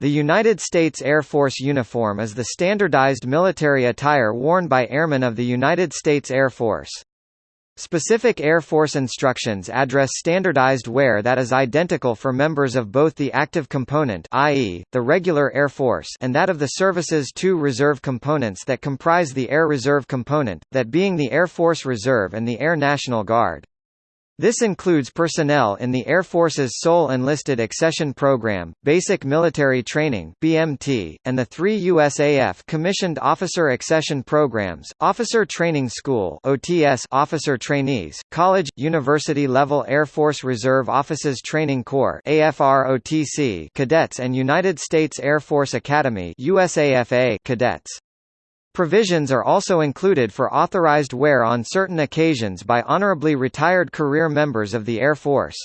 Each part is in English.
The United States Air Force uniform is the standardized military attire worn by airmen of the United States Air Force. Specific Air Force instructions address standardized wear that is identical for members of both the active component i.e., the regular Air Force and that of the service's two reserve components that comprise the Air Reserve component, that being the Air Force Reserve and the Air National Guard. This includes personnel in the Air Force's sole enlisted accession program, basic military training (BMT), and the three USAF commissioned officer accession programs: Officer Training School (OTS), officer trainees, college, university level Air Force Reserve Officers Training Corps (AFR/OTC), cadets, and United States Air Force Academy (USAFA) cadets. Provisions are also included for authorized wear on certain occasions by honorably retired career members of the Air Force.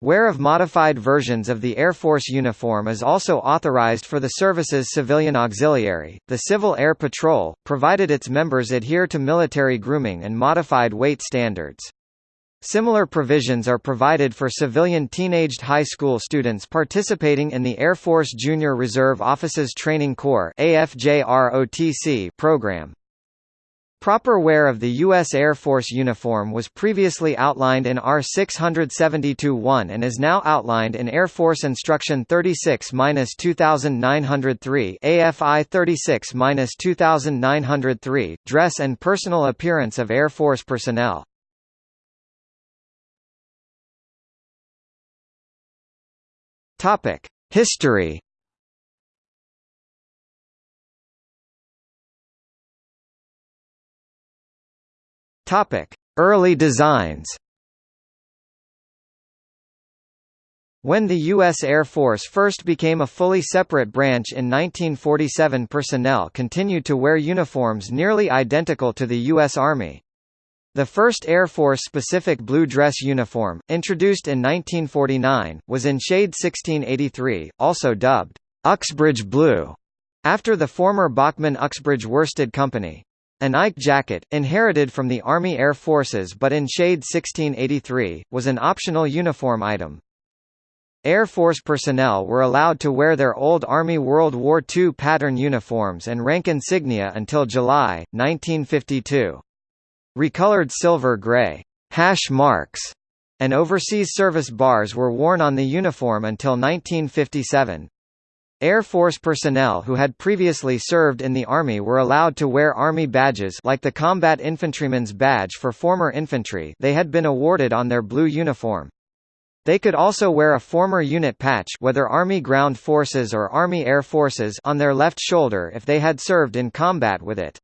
Wear of modified versions of the Air Force uniform is also authorized for the service's civilian auxiliary, the Civil Air Patrol, provided its members adhere to military grooming and modified weight standards. Similar provisions are provided for civilian teenaged high school students participating in the Air Force Junior Reserve Officers Training Corps program. Proper wear of the U.S. Air Force uniform was previously outlined in R 672-1 and is now outlined in Air Force Instruction 36-2903 AFI 36-2903, Dress and Personal Appearance of Air Force Personnel. Topic: History. Topic: Early designs. When the U.S. Air Force first became a fully separate branch in 1947 personnel continued to wear uniforms nearly identical to the U.S. Army. The first Air Force-specific blue dress uniform, introduced in 1949, was in shade 1683, also dubbed Uxbridge Blue, after the former Bachmann Uxbridge Worsted Company. An Ike jacket, inherited from the Army Air Forces but in shade 1683, was an optional uniform item. Air Force personnel were allowed to wear their old Army World War II pattern uniforms and rank insignia until July, 1952. Recolored silver-gray hash marks and overseas service bars were worn on the uniform until 1957. Air Force personnel who had previously served in the Army were allowed to wear Army badges like the Combat Infantryman's Badge for former infantry they had been awarded on their blue uniform. They could also wear a former unit patch whether Army Ground Forces or Army Air Forces on their left shoulder if they had served in combat with it.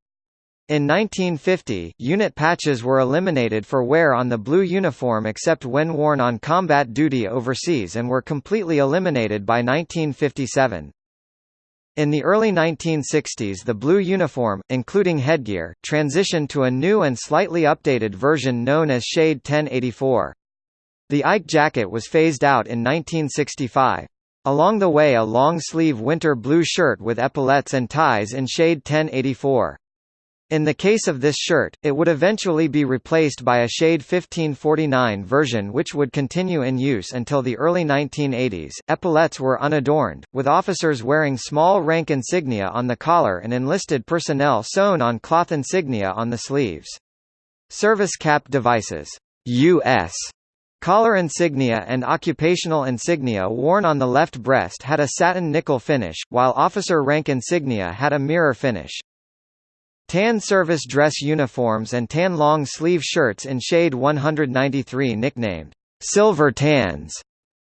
In 1950, unit patches were eliminated for wear on the blue uniform except when worn on combat duty overseas and were completely eliminated by 1957. In the early 1960s the blue uniform, including headgear, transitioned to a new and slightly updated version known as Shade 1084. The Ike jacket was phased out in 1965. Along the way a long-sleeve winter blue shirt with epaulettes and ties in shade 1084. In the case of this shirt, it would eventually be replaced by a shade 1549 version which would continue in use until the early 1980s. Epaulettes were unadorned, with officers wearing small rank insignia on the collar and enlisted personnel sewn on cloth insignia on the sleeves. Service cap devices US Collar insignia and occupational insignia worn on the left breast had a satin nickel finish, while officer rank insignia had a mirror finish. Tan service dress uniforms and tan long sleeve shirts in shade 193 nicknamed silver tans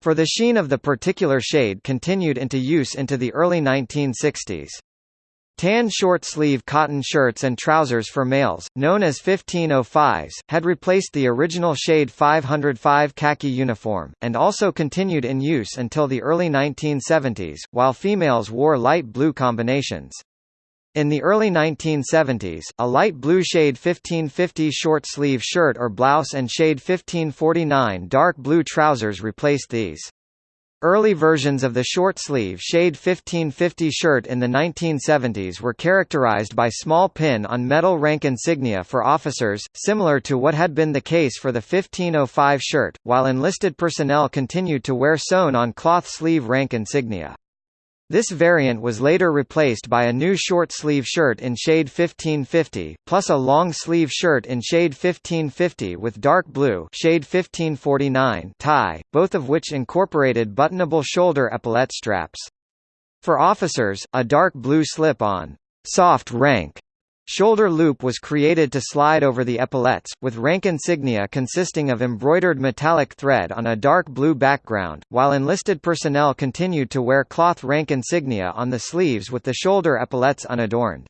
for the sheen of the particular shade continued into use into the early 1960s. Tan short-sleeve cotton shirts and trousers for males, known as 1505s, had replaced the original shade 505 khaki uniform, and also continued in use until the early 1970s, while females wore light blue combinations. In the early 1970s, a light blue shade 1550 short-sleeve shirt or blouse and shade 1549 dark blue trousers replaced these. Early versions of the short-sleeve shade 1550 shirt in the 1970s were characterized by small pin-on metal rank insignia for officers, similar to what had been the case for the 1505 shirt, while enlisted personnel continued to wear sewn-on cloth sleeve rank insignia. This variant was later replaced by a new short-sleeve shirt in shade 1550, plus a long-sleeve shirt in shade 1550 with dark blue shade 1549 tie, both of which incorporated buttonable shoulder epaulette straps. For officers, a dark blue slip-on soft rank Shoulder loop was created to slide over the epaulettes, with rank insignia consisting of embroidered metallic thread on a dark blue background, while enlisted personnel continued to wear cloth rank insignia on the sleeves with the shoulder epaulettes unadorned.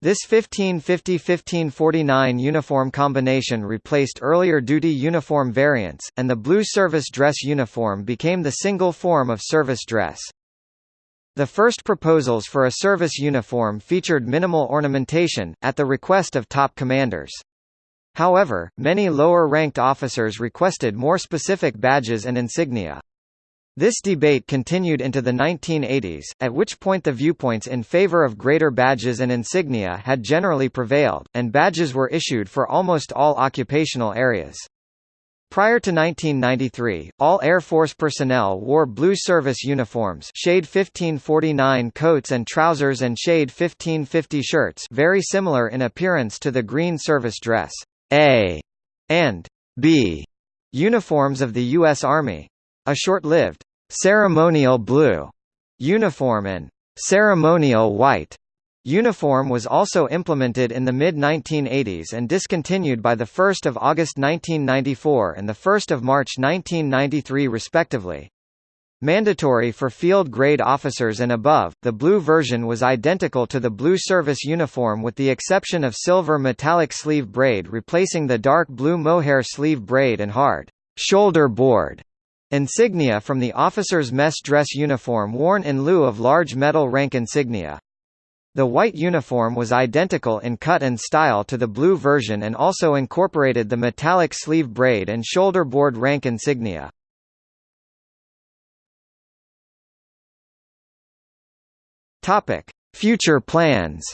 This 1550–1549 uniform combination replaced earlier duty uniform variants, and the blue service dress uniform became the single form of service dress. The first proposals for a service uniform featured minimal ornamentation, at the request of top commanders. However, many lower-ranked officers requested more specific badges and insignia. This debate continued into the 1980s, at which point the viewpoints in favor of greater badges and insignia had generally prevailed, and badges were issued for almost all occupational areas. Prior to 1993, all Air Force personnel wore blue service uniforms shade 1549 coats and trousers and shade 1550 shirts very similar in appearance to the green service dress A and B uniforms of the U.S. Army. A short-lived ceremonial blue uniform and ceremonial white Uniform was also implemented in the mid-1980s and discontinued by 1 August 1994 and 1 March 1993 respectively. Mandatory for field grade officers and above, the blue version was identical to the blue service uniform with the exception of silver metallic sleeve braid replacing the dark blue mohair sleeve braid and hard shoulder board insignia from the officer's mess dress uniform worn in lieu of large metal rank insignia. The white uniform was identical in cut and style to the blue version and also incorporated the metallic sleeve braid and shoulder board rank insignia. Future plans.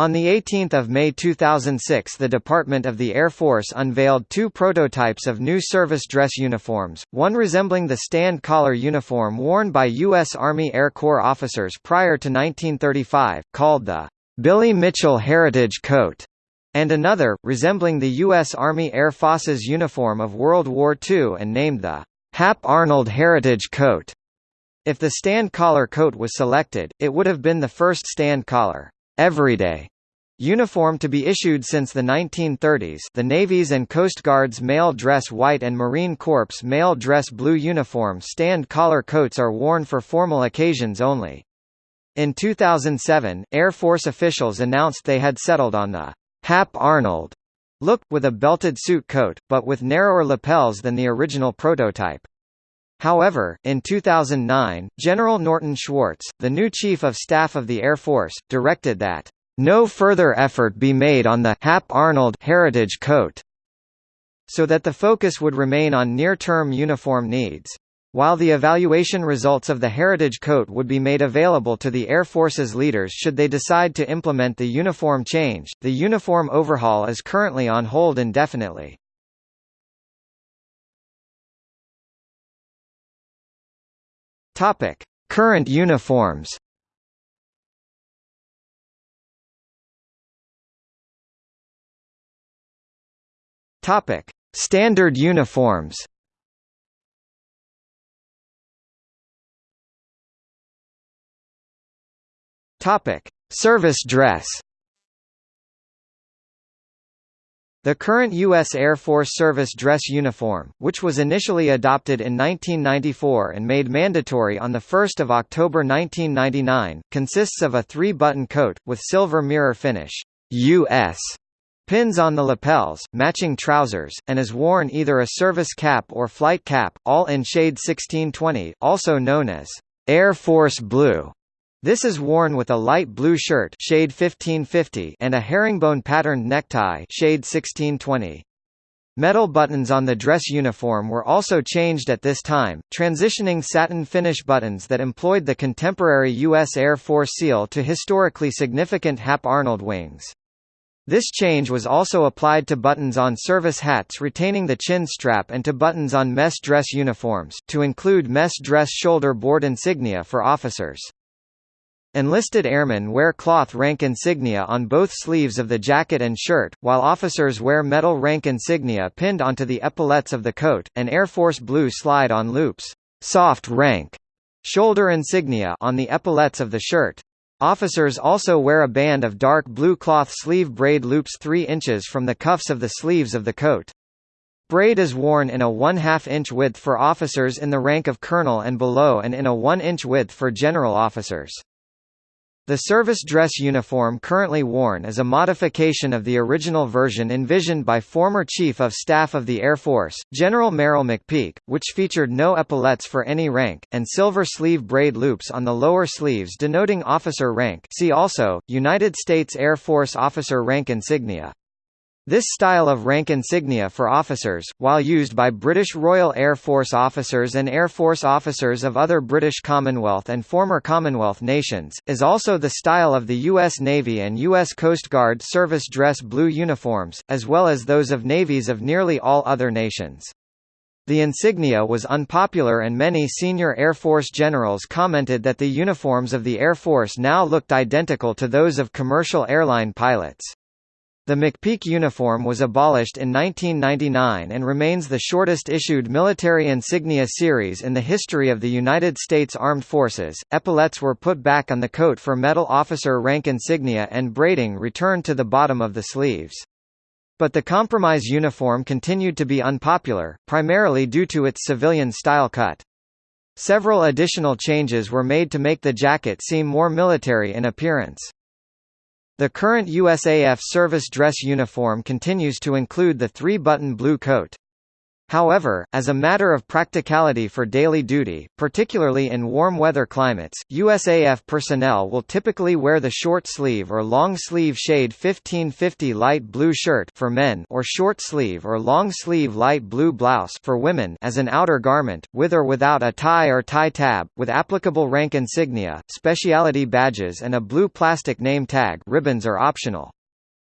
On 18 May 2006 the Department of the Air Force unveiled two prototypes of new service dress uniforms, one resembling the stand collar uniform worn by U.S. Army Air Corps officers prior to 1935, called the Billy Mitchell Heritage Coat, and another, resembling the U.S. Army Air Force's uniform of World War II and named the Hap Arnold Heritage Coat. If the stand collar coat was selected, it would have been the first stand collar everyday uniform to be issued since the 1930s the Navy's and Coast Guard's male dress white and Marine Corps male dress blue uniform stand collar coats are worn for formal occasions only. In 2007, Air Force officials announced they had settled on the Hap Arnold look, with a belted suit coat, but with narrower lapels than the original prototype. However, in 2009, General Norton Schwartz, the new Chief of Staff of the Air Force, directed that, "...no further effort be made on the Hap Arnold heritage coat," so that the focus would remain on near-term uniform needs. While the evaluation results of the Heritage Coat would be made available to the Air Force's leaders should they decide to implement the uniform change, the uniform overhaul is currently on hold indefinitely. Current uniforms. Topic: Standard uniforms. Topic: Service dress. The current U.S. Air Force Service dress uniform, which was initially adopted in 1994 and made mandatory on 1 October 1999, consists of a three-button coat, with silver mirror finish U.S. pins on the lapels, matching trousers, and is worn either a service cap or flight cap, all in shade 1620 also known as Air Force Blue. This is worn with a light blue shirt shade 1550 and a herringbone patterned necktie shade 1620. Metal buttons on the dress uniform were also changed at this time, transitioning satin finish buttons that employed the contemporary U.S. Air Force seal to historically significant Hap Arnold wings. This change was also applied to buttons on service hats retaining the chin strap and to buttons on mess dress uniforms, to include mess dress shoulder board insignia for officers. Enlisted airmen wear cloth rank insignia on both sleeves of the jacket and shirt, while officers wear metal rank insignia pinned onto the epaulets of the coat, and Air Force Blue slide-on loops soft rank shoulder insignia on the epaulets of the shirt. Officers also wear a band of dark blue cloth sleeve braid loops 3 inches from the cuffs of the sleeves of the coat. Braid is worn in a 1 2 inch width for officers in the rank of colonel and below and in a 1 inch width for general officers. The service dress uniform currently worn is a modification of the original version envisioned by former Chief of Staff of the Air Force, General Merrill McPeak, which featured no epaulets for any rank, and silver sleeve braid loops on the lower sleeves denoting officer rank see also, United States Air Force officer rank insignia. This style of rank insignia for officers, while used by British Royal Air Force officers and Air Force officers of other British Commonwealth and former Commonwealth nations, is also the style of the U.S. Navy and U.S. Coast Guard service dress blue uniforms, as well as those of navies of nearly all other nations. The insignia was unpopular and many senior Air Force generals commented that the uniforms of the Air Force now looked identical to those of commercial airline pilots. The McPeak uniform was abolished in 1999 and remains the shortest issued military insignia series in the history of the United States Armed Forces. Epaulets were put back on the coat for metal officer rank insignia and braiding returned to the bottom of the sleeves. But the compromise uniform continued to be unpopular, primarily due to its civilian style cut. Several additional changes were made to make the jacket seem more military in appearance. The current USAF service dress uniform continues to include the three-button blue coat. However, as a matter of practicality for daily duty, particularly in warm weather climates, USAF personnel will typically wear the short sleeve or long sleeve shade 1550 light blue shirt for men or short sleeve or long sleeve light blue blouse for women as an outer garment, with or without a tie or tie tab, with applicable rank insignia, specialty badges and a blue plastic name tag ribbons are optional.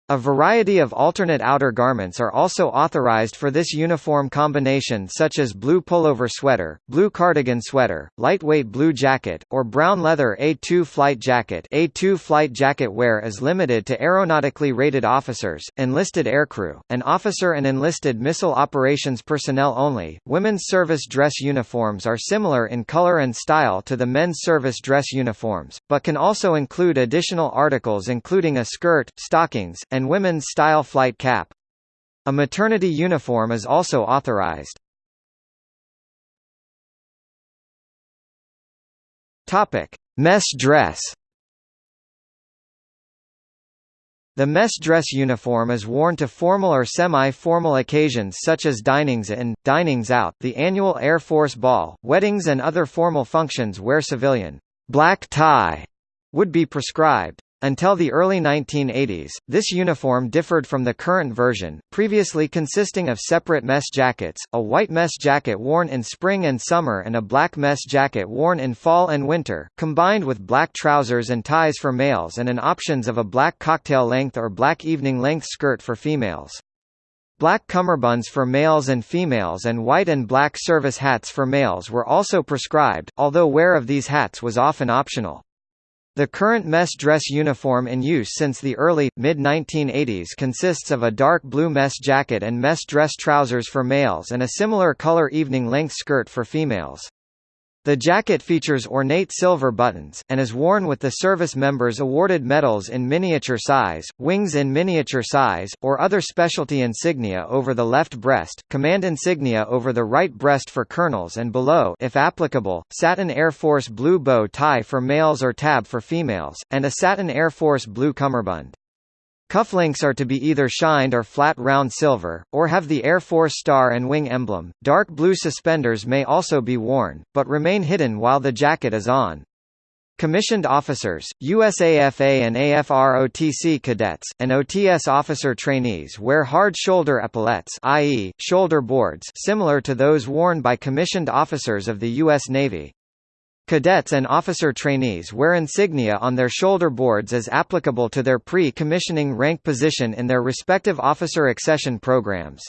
A variety of alternate outer garments are also authorized for this uniform combination such as blue pullover sweater, blue cardigan sweater, lightweight blue jacket, or brown leather A2 flight jacket A2 flight jacket wear is limited to aeronautically rated officers, enlisted aircrew, and officer and enlisted missile operations personnel only. Women's service dress uniforms are similar in color and style to the men's service dress uniforms, but can also include additional articles including a skirt, stockings, and women's style flight cap. A maternity uniform is also authorized. Mess dress. The mess dress uniform is worn to formal or semi-formal occasions such as dinings in, dinings out, the annual Air Force Ball, weddings and other formal functions where civilian black tie would be prescribed. Until the early 1980s, this uniform differed from the current version, previously consisting of separate mess jackets, a white mess jacket worn in spring and summer and a black mess jacket worn in fall and winter, combined with black trousers and ties for males and an options of a black cocktail-length or black evening-length skirt for females. Black cummerbunds for males and females and white and black service hats for males were also prescribed, although wear of these hats was often optional. The current mess dress uniform in use since the early, mid-1980s consists of a dark blue mess jacket and mess dress trousers for males and a similar color evening-length skirt for females. The jacket features ornate silver buttons, and is worn with the service members awarded medals in miniature size, wings in miniature size, or other specialty insignia over the left breast, command insignia over the right breast for colonels and below if applicable, satin Air Force blue bow tie for males or tab for females, and a satin Air Force blue cummerbund. Cufflinks are to be either shined or flat round silver, or have the Air Force star and wing emblem. Dark blue suspenders may also be worn, but remain hidden while the jacket is on. Commissioned officers, USAFA and AFROTC cadets, and OTS officer trainees wear hard shoulder epaulets i.e., shoulder boards similar to those worn by commissioned officers of the U.S. Navy. Cadets and officer trainees wear insignia on their shoulder boards as applicable to their pre-commissioning rank position in their respective officer accession programs.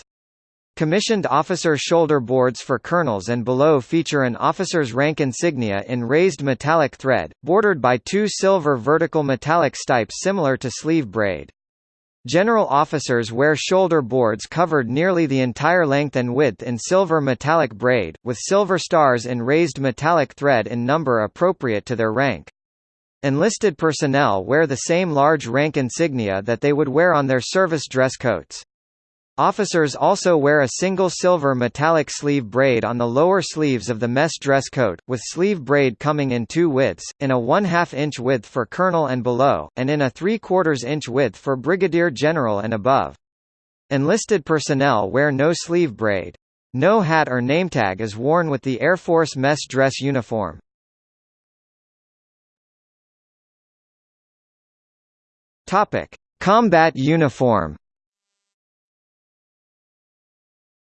Commissioned officer shoulder boards for colonels and below feature an officer's rank insignia in raised metallic thread, bordered by two silver vertical metallic stipes similar to sleeve braid. General officers wear shoulder boards covered nearly the entire length and width in silver metallic braid, with silver stars in raised metallic thread in number appropriate to their rank. Enlisted personnel wear the same large rank insignia that they would wear on their service dress coats. Officers also wear a single silver metallic sleeve braid on the lower sleeves of the mess dress coat, with sleeve braid coming in two widths, in a 1 2 inch width for colonel and below, and in a 3 4 inch width for brigadier general and above. Enlisted personnel wear no sleeve braid. No hat or nametag is worn with the Air Force mess dress uniform. Combat uniform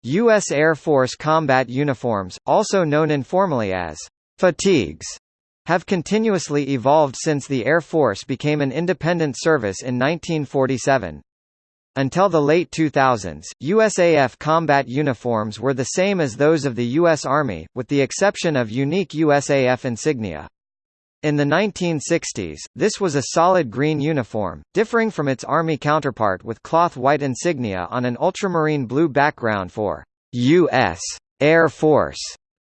U.S. Air Force combat uniforms, also known informally as fatigues, have continuously evolved since the Air Force became an independent service in 1947. Until the late 2000s, USAF combat uniforms were the same as those of the U.S. Army, with the exception of unique USAF insignia. In the 1960s, this was a solid green uniform, differing from its Army counterpart with cloth white insignia on an ultramarine blue background for U.S. Air Force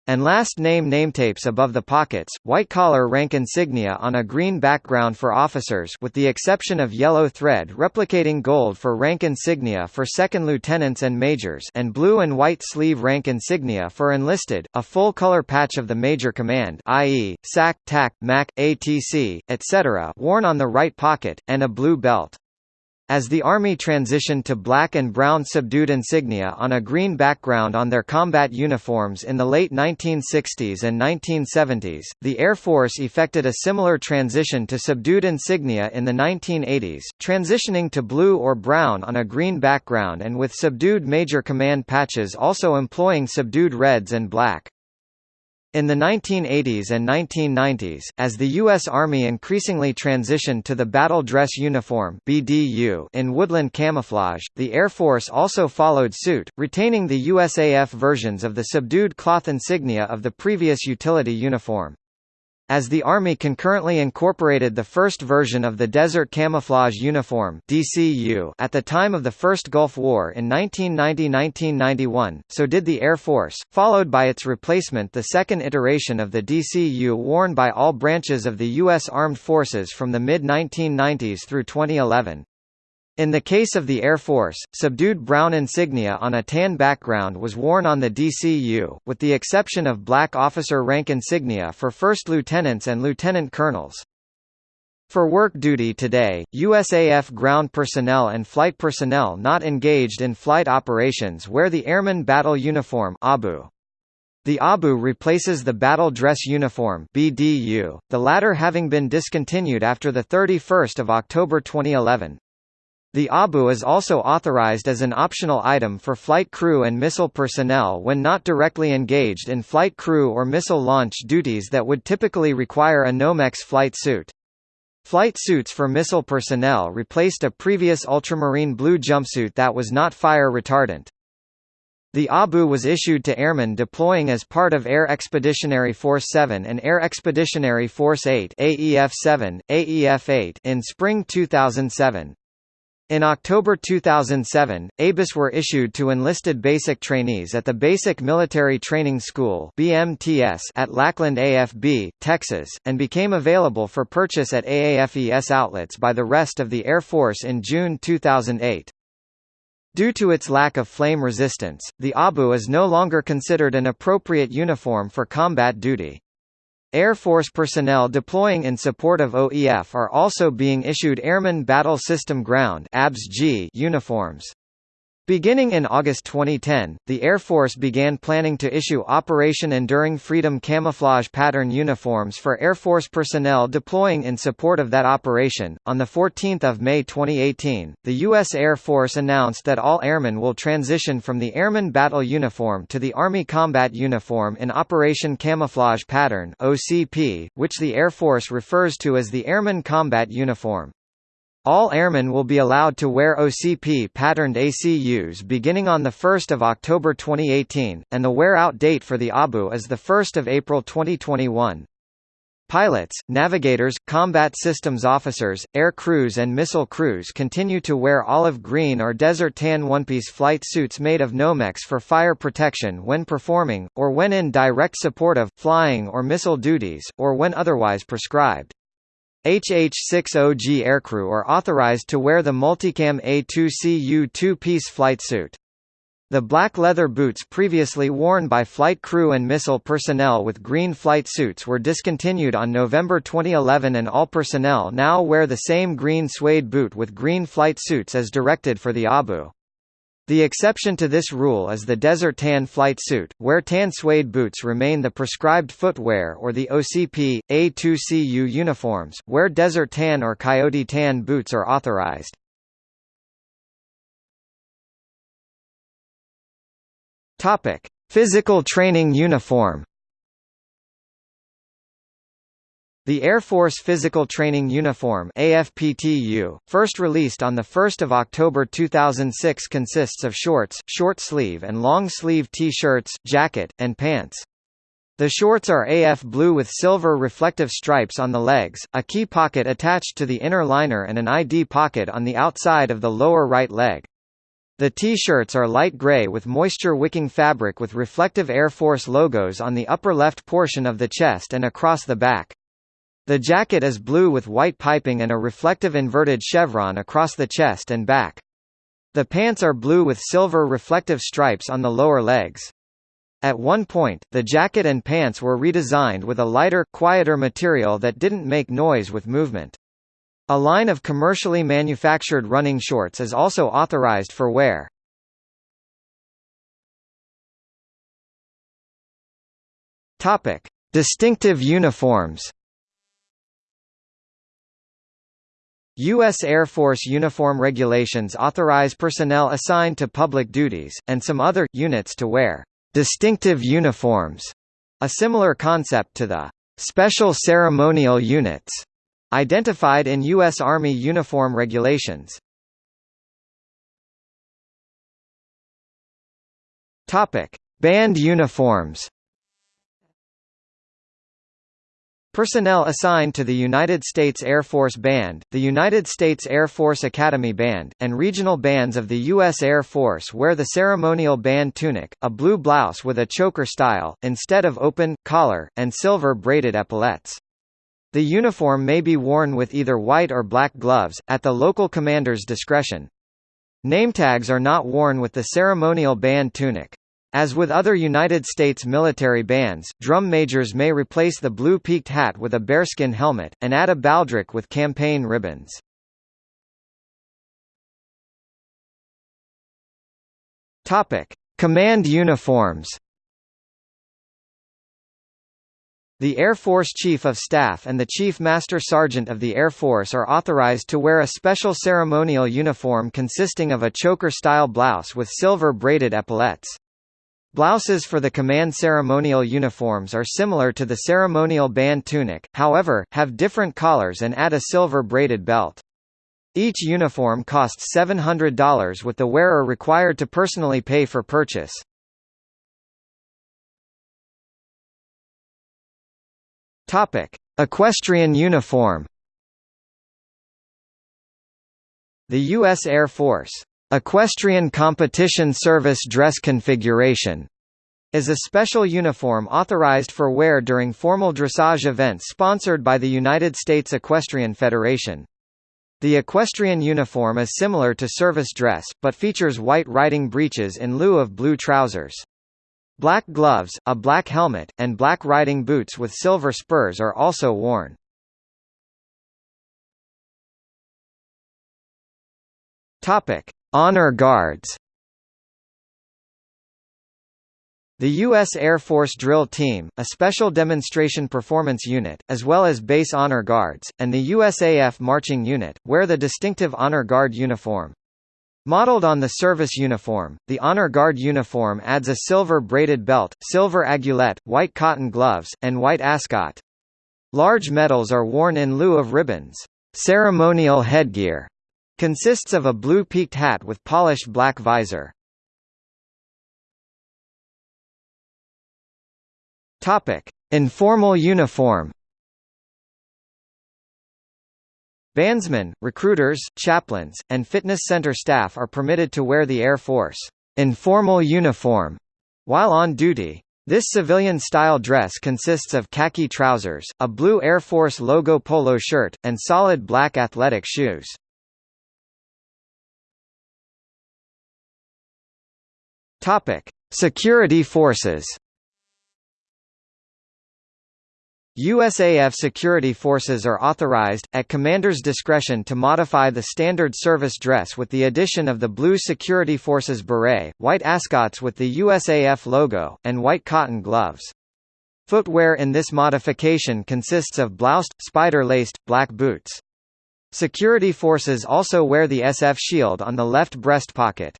and last name nametapes above the pockets, white-collar rank insignia on a green background for officers with the exception of yellow thread replicating gold for rank insignia for second lieutenants and majors and blue and white sleeve rank insignia for enlisted, a full-color patch of the major command i.e., SAC, TAC, MAC, ATC, etc. worn on the right pocket, and a blue belt. As the Army transitioned to black and brown subdued insignia on a green background on their combat uniforms in the late 1960s and 1970s, the Air Force effected a similar transition to subdued insignia in the 1980s, transitioning to blue or brown on a green background and with subdued major command patches also employing subdued reds and black. In the 1980s and 1990s, as the U.S. Army increasingly transitioned to the Battle Dress Uniform in woodland camouflage, the Air Force also followed suit, retaining the USAF versions of the subdued cloth insignia of the previous utility uniform. As the Army concurrently incorporated the first version of the Desert Camouflage Uniform DCU at the time of the First Gulf War in 1990–1991, so did the Air Force, followed by its replacement the second iteration of the DCU worn by all branches of the U.S. Armed Forces from the mid-1990s through 2011. In the case of the Air Force, subdued brown insignia on a tan background was worn on the DCU, with the exception of black officer rank insignia for first lieutenants and lieutenant colonels. For work duty today, USAF ground personnel and flight personnel not engaged in flight operations wear the Airman Battle Uniform ABU. The ABU replaces the Battle Dress Uniform BDU, the latter having been discontinued after 31 October 2011. The ABU is also authorized as an optional item for flight crew and missile personnel when not directly engaged in flight crew or missile launch duties that would typically require a Nomex flight suit. Flight suits for missile personnel replaced a previous ultramarine blue jumpsuit that was not fire retardant. The ABU was issued to airmen deploying as part of Air Expeditionary Force 7 and Air Expeditionary Force 8 AEF-7, AEF-8 in spring 2007. In October 2007, ABUs were issued to enlisted basic trainees at the Basic Military Training School BMTS at Lackland AFB, Texas, and became available for purchase at AAFES outlets by the rest of the Air Force in June 2008. Due to its lack of flame resistance, the ABU is no longer considered an appropriate uniform for combat duty. Air Force personnel deploying in support of OEF are also being issued Airman Battle System Ground uniforms. Beginning in August 2010, the Air Force began planning to issue Operation Enduring Freedom camouflage pattern uniforms for Air Force personnel deploying in support of that operation. On the 14th of May 2018, the U.S. Air Force announced that all airmen will transition from the Airman Battle Uniform to the Army Combat Uniform in Operation Camouflage Pattern (OCP), which the Air Force refers to as the Airman Combat Uniform. All airmen will be allowed to wear OCP-patterned ACUs beginning on 1 October 2018, and the wear-out date for the ABU is 1 April 2021. Pilots, navigators, combat systems officers, air crews and missile crews continue to wear olive green or desert tan one-piece flight suits made of Nomex for fire protection when performing, or when in direct support of, flying or missile duties, or when otherwise prescribed. HH-60G aircrew are authorized to wear the Multicam A2CU two-piece flight suit. The black leather boots previously worn by flight crew and missile personnel with green flight suits were discontinued on November 2011 and all personnel now wear the same green suede boot with green flight suits as directed for the ABU. The exception to this rule is the desert tan flight suit, where tan suede boots remain the prescribed footwear or the OCP, A2CU uniforms, where desert tan or coyote tan boots are authorized. Physical training uniform The Air Force Physical Training Uniform AFPTU, first released on 1 October 2006 consists of shorts, short-sleeve and long-sleeve T-shirts, jacket, and pants. The shorts are AF blue with silver reflective stripes on the legs, a key pocket attached to the inner liner and an ID pocket on the outside of the lower right leg. The T-shirts are light gray with moisture-wicking fabric with reflective Air Force logos on the upper left portion of the chest and across the back. The jacket is blue with white piping and a reflective inverted chevron across the chest and back. The pants are blue with silver reflective stripes on the lower legs. At one point, the jacket and pants were redesigned with a lighter, quieter material that didn't make noise with movement. A line of commercially manufactured running shorts is also authorized for wear. Topic: Distinctive uniforms. U.S. Air Force uniform regulations authorize personnel assigned to public duties, and some other, units to wear distinctive uniforms, a similar concept to the special ceremonial units identified in U.S. Army uniform regulations. Band uniforms. Personnel assigned to the United States Air Force Band, the United States Air Force Academy Band, and regional bands of the U.S. Air Force wear the ceremonial band tunic, a blue blouse with a choker style, instead of open, collar, and silver braided epaulettes. The uniform may be worn with either white or black gloves, at the local commander's discretion. Nametags are not worn with the ceremonial band tunic. As with other United States military bands, drum majors may replace the blue peaked hat with a bearskin helmet, and add a baldric with campaign ribbons. Topic: Command uniforms. The Air Force Chief of Staff and the Chief Master Sergeant of the Air Force are authorized to wear a special ceremonial uniform consisting of a choker-style blouse with silver braided epaulettes. Blouses for the command ceremonial uniforms are similar to the ceremonial band tunic, however, have different collars and add a silver braided belt. Each uniform costs $700 with the wearer required to personally pay for purchase. Equestrian uniform. The U.S. Air Force Equestrian Competition Service Dress Configuration is a special uniform authorized for wear during formal dressage events sponsored by the United States Equestrian Federation. The equestrian uniform is similar to service dress, but features white riding breeches in lieu of blue trousers. Black gloves, a black helmet, and black riding boots with silver spurs are also worn. Topic: Honor Guards The U.S. Air Force Drill Team, a special demonstration performance unit, as well as base honor guards, and the USAF Marching Unit, wear the distinctive Honor Guard uniform. Modeled on the service uniform, the Honor Guard uniform adds a silver braided belt, silver aiguillette, white cotton gloves, and white ascot. Large medals are worn in lieu of ribbons. Ceremonial headgear consists of a blue peaked hat with polished black visor. Topic: Informal uniform. Bandsmen, recruiters, chaplains, and fitness center staff are permitted to wear the Air Force informal uniform while on duty. This civilian-style dress consists of khaki trousers, a blue Air Force logo polo shirt, and solid black athletic shoes. Topic: Security forces. USAF security forces are authorized, at commander's discretion to modify the standard service dress with the addition of the blue security forces beret, white ascots with the USAF logo, and white cotton gloves. Footwear in this modification consists of bloused, spider-laced, black boots. Security forces also wear the SF shield on the left breast pocket.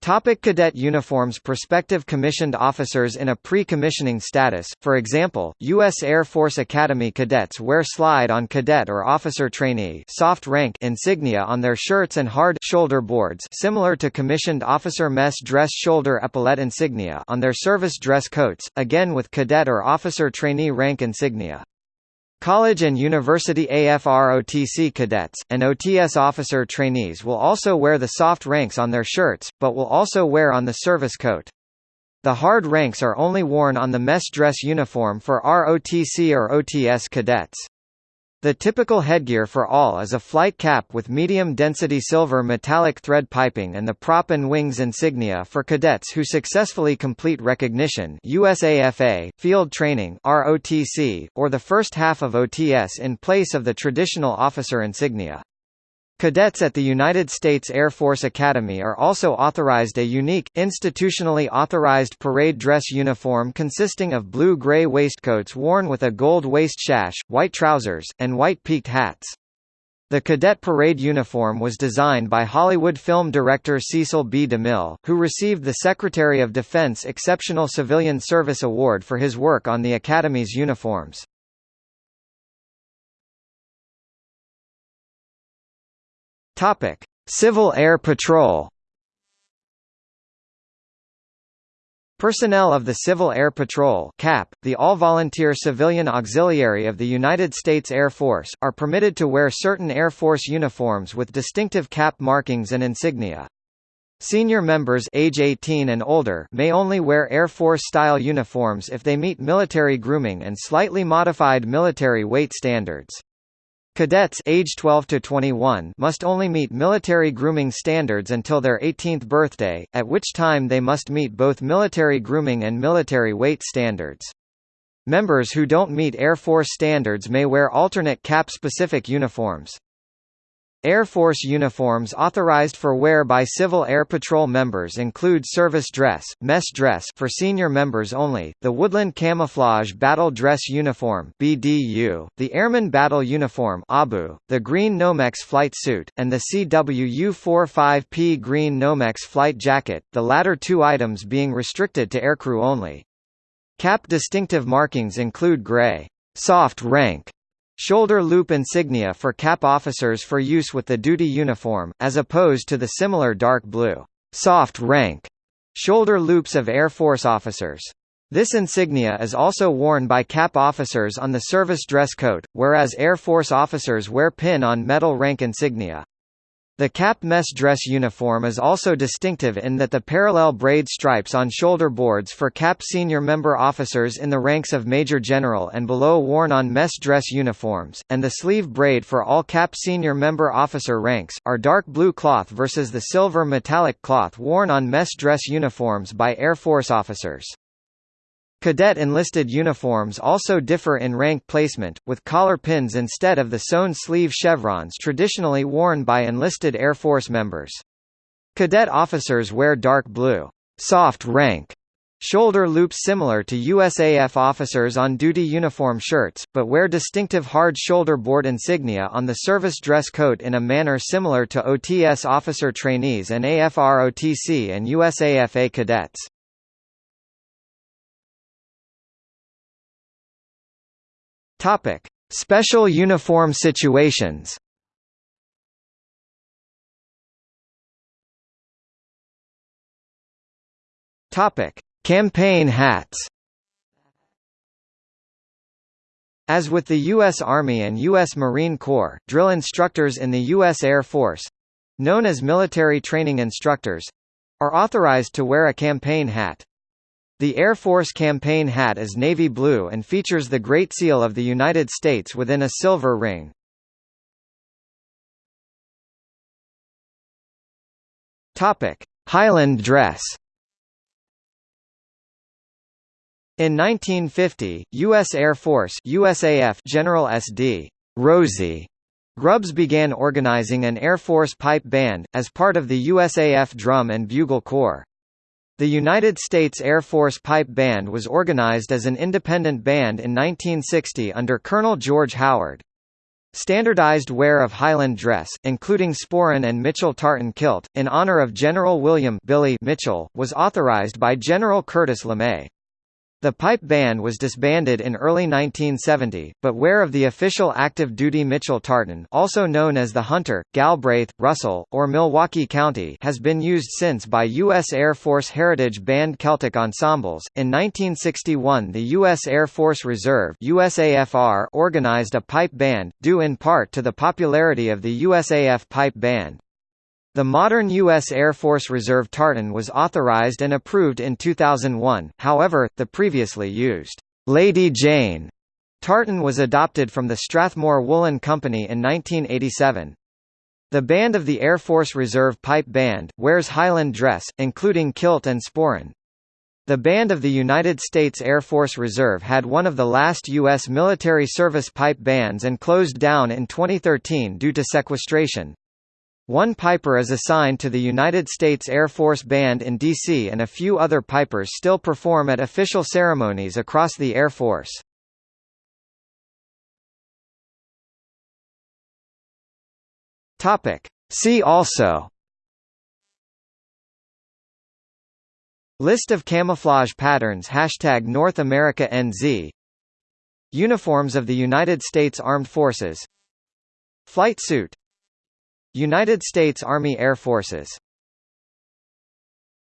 Topic cadet uniforms Prospective commissioned officers in a pre-commissioning status, for example, U.S. Air Force Academy cadets wear slide-on cadet or officer trainee soft rank insignia on their shirts and hard shoulder boards similar to commissioned officer mess dress shoulder epaulette insignia on their service dress coats, again with cadet or officer trainee rank insignia. College and university AFR-OTC cadets, and OTS officer trainees will also wear the soft ranks on their shirts, but will also wear on the service coat. The hard ranks are only worn on the mess dress uniform for ROTC or OTS cadets. The typical headgear for all is a flight cap with medium-density silver metallic thread piping and the prop and wings insignia for cadets who successfully complete recognition USAFA, field training ROTC, or the first half of OTS in place of the traditional officer insignia. Cadets at the United States Air Force Academy are also authorized a unique, institutionally authorized parade dress uniform consisting of blue-gray waistcoats worn with a gold waist sash, white trousers, and white peaked hats. The cadet parade uniform was designed by Hollywood film director Cecil B. DeMille, who received the Secretary of Defense Exceptional Civilian Service Award for his work on the Academy's uniforms. Topic: Civil Air Patrol. Personnel of the Civil Air Patrol CAP, the all-volunteer civilian auxiliary of the United States Air Force, are permitted to wear certain Air Force uniforms with distinctive CAP markings and insignia. Senior members age 18 and older may only wear Air Force-style uniforms if they meet military grooming and slightly modified military weight standards. Cadets age 12 to 21 must only meet military grooming standards until their 18th birthday, at which time they must meet both military grooming and military weight standards. Members who don't meet Air Force standards may wear alternate CAP-specific uniforms. Air Force uniforms authorized for wear by Civil Air Patrol members include service dress, mess dress for senior members only, the Woodland Camouflage Battle Dress Uniform (BDU), the Airman Battle Uniform (ABU), the Green Nomex Flight Suit, and the CWU-45P Green Nomex Flight Jacket, the latter two items being restricted to aircrew only. CAP distinctive markings include gray soft rank Shoulder loop insignia for cap officers for use with the duty uniform, as opposed to the similar dark blue, soft rank shoulder loops of Air Force officers. This insignia is also worn by cap officers on the service dress coat, whereas Air Force officers wear pin on metal rank insignia. The cap mess dress uniform is also distinctive in that the parallel braid stripes on shoulder boards for cap senior member officers in the ranks of Major General and below worn on mess dress uniforms, and the sleeve braid for all cap senior member officer ranks, are dark blue cloth versus the silver metallic cloth worn on mess dress uniforms by Air Force officers. Cadet enlisted uniforms also differ in rank placement, with collar pins instead of the sewn sleeve chevrons traditionally worn by enlisted Air Force members. Cadet officers wear dark blue soft rank shoulder loops similar to USAF officers on duty uniform shirts, but wear distinctive hard shoulder board insignia on the service dress coat in a manner similar to OTS officer trainees and AFR-OTC and USAFA cadets. Topic: Special uniform situations. Topic: Campaign hats. As with the U.S. Army and U.S. Marine Corps, drill instructors in the U.S. Air Force—known as military training instructors—are authorized to wear a campaign hat. The Air Force campaign hat is navy blue and features the Great Seal of the United States within a silver ring. Highland dress. In 1950, U.S. Air Force USAF General SD Rosie Grubbs began organizing an Air Force pipe band, as part of the USAF Drum and Bugle Corps. The United States Air Force Pipe Band was organized as an independent band in 1960 under Colonel George Howard. Standardized wear of Highland dress, including sporran and Mitchell tartan kilt, in honor of General William Billy Mitchell, was authorized by General Curtis LeMay. The pipe band was disbanded in early 1970, but wear of the official active duty Mitchell tartan also known as the Hunter, Galbraith, Russell, or Milwaukee County has been used since by U.S. Air Force Heritage Band Celtic Ensembles. In 1961 the U.S. Air Force Reserve USAFR organized a pipe band, due in part to the popularity of the USAF pipe band. The modern U.S. Air Force Reserve tartan was authorized and approved in 2001, however, the previously used Lady Jane tartan was adopted from the Strathmore Woolen Company in 1987. The band of the Air Force Reserve Pipe Band, wears Highland dress, including kilt and sporran. The band of the United States Air Force Reserve had one of the last U.S. military service pipe bands and closed down in 2013 due to sequestration. One piper is assigned to the United States Air Force Band in D.C. and a few other pipers still perform at official ceremonies across the Air Force. See also List of camouflage patterns Hashtag North America NZ Uniforms of the United States Armed Forces Flight suit United States Army Air Forces